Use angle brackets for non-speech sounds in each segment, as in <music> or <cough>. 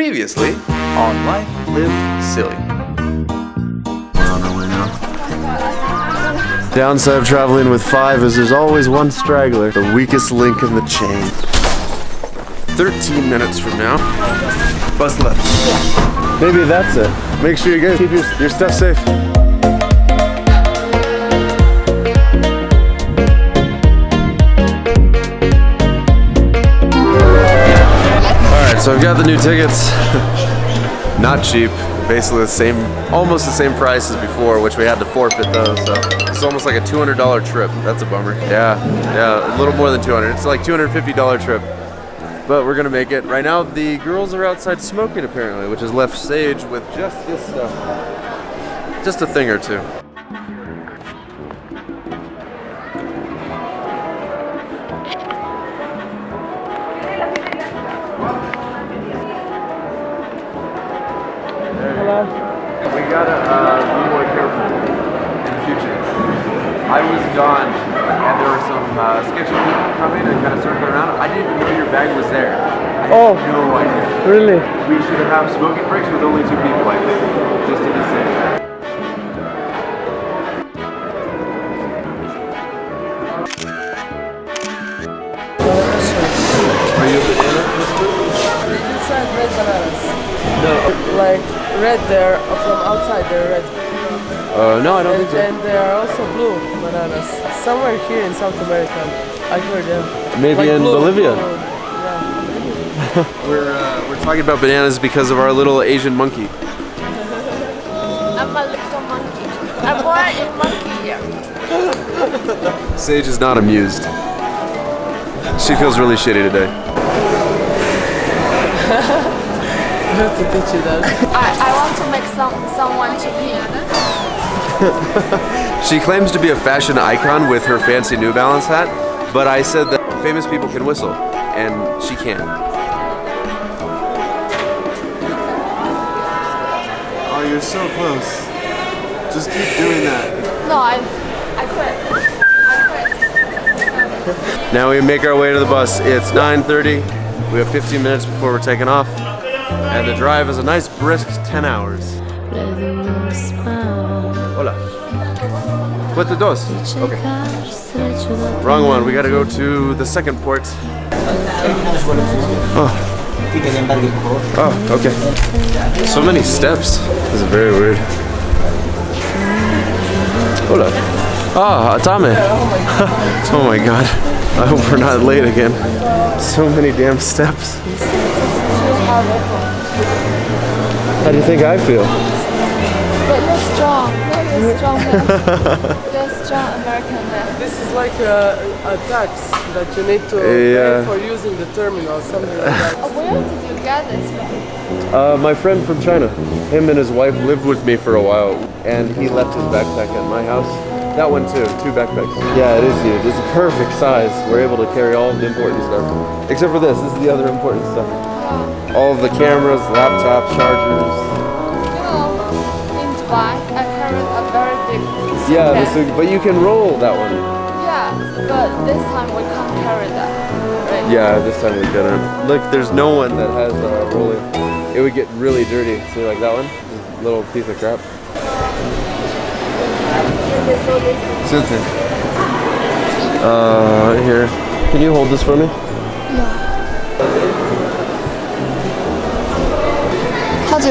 Previously on Life Lived Silly. Downside of traveling with five is there's always one straggler, the weakest link in the chain. 13 minutes from now, bus left. Maybe that's it. Make sure you guys keep your, your stuff safe. Got the new tickets. <laughs> Not cheap. Basically the same, almost the same price as before, which we had to forfeit though, so it's almost like a $200 trip. That's a bummer. Yeah, yeah, a little more than 200. It's like $250 trip. But we're gonna make it. Right now, the girls are outside smoking apparently, which has left Sage with just this stuff. Just a thing or two. Gotta uh, be more careful in the future. I was gone, and there were some uh, sketchy people coming and kind of circling around. I didn't even know your bag was there. I had Oh. no idea. Really? We should have smoking breaks with only two people, I think, just to be safe. Are you a banana Inside red bananas. No. Like red there, from outside they're red. Uh, no, I don't And, think so. and there are also blue bananas. Somewhere here in South America. I heard them. Maybe Like in blue, Bolivia. blue. Yeah. <laughs> We're uh, we're talking about bananas because of our little Asian monkey. I'm a little monkey. I'm born in monkey year. <laughs> Sage is not amused. She feels really shitty today. <laughs> I have to teach you that. I, I want to make some someone to pee. <laughs> She claims to be a fashion icon with her fancy New Balance hat, but I said that famous people can whistle, and she can. Oh, you're so close. Just keep doing that. No, I I quit. I quit. Now we make our way to the bus. It's 9.30. We have 15 minutes before we're taking off. And the drive is a nice brisk 10 hours. Hola. Puerto dos. Okay. Wrong one. We gotta go to the second port. Oh. Oh, okay. So many steps. This is very weird. Hola. Ah, Atame. <laughs> oh my god. I hope we're not late again. So many damn steps. How do you think I feel? But you're strong. You're <laughs> strong man. You're strong American man. This is like a, a tax that you need to Yeah. pay for using the terminal, something like that. Uh, Where did you get this from? Uh, my friend from China. Him and his wife lived with me for a while, and he left his backpack at my house. That one too, two backpacks. Yeah, it is huge. It's a perfect size. We're able to carry all of the important stuff. Except for this, this is the other important stuff. All of the cameras, laptops, chargers. You know, in Dubai, I carried a very big Yeah, suitcase. this is, but you can roll that one. Yeah, but this time we can't carry that. Right? Yeah, this time we couldn't. Look, there's no one that has uh, rolling. It would get really dirty. See, like that one? This little piece of crap. Susan. Uh, here. Can you hold this for me? How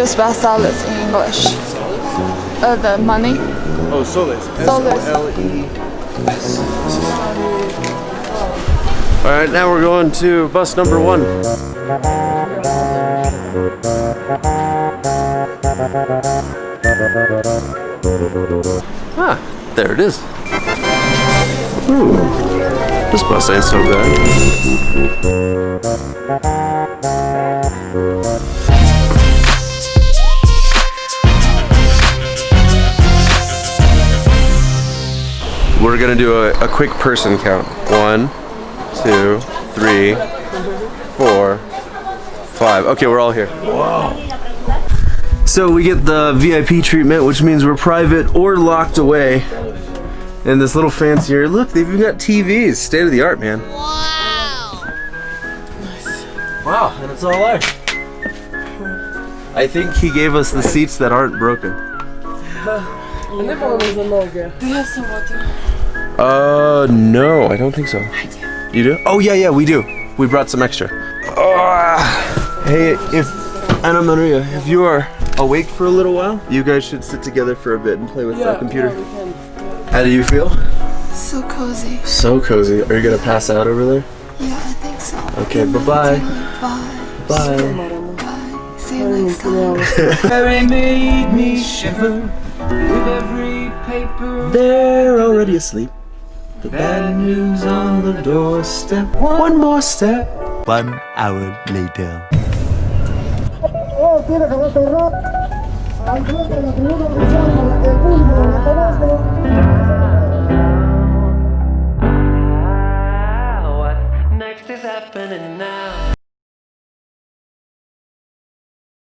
spell solids in English? Uh, the money? Oh, soles. Soles. All right, now we're going to bus number one. Ah, there it is. Ooh, this bus ain't so bad. We're gonna do a, a quick person count. One, two, three, four, five. Okay, we're all here. Wow. So we get the VIP treatment, which means we're private or locked away in this little fancier. Look, they've even got TVs. State of the art, man. Wow, Nice. Wow, and it's all there. I think he gave us the seats that aren't broken. Nie wolno za nogę. Do you have some water? Uh, no, I don't think so. I do. You do? Oh yeah, yeah, we do. We brought some extra. Ah. hey, if Anna Maria, if you are awake for a little while, you guys should sit together for a bit and play with Yeah, the computer. yeah, we can. How do you feel? So cozy. So cozy. Are you gonna pass out over there? Yeah, I think so. Okay, Good bye-bye. Bye. Bye. Bye. See you next time. <laughs> Harry made me shiver with every paper. They're already asleep. The bad news on the doorstep. One more step. One hour later. What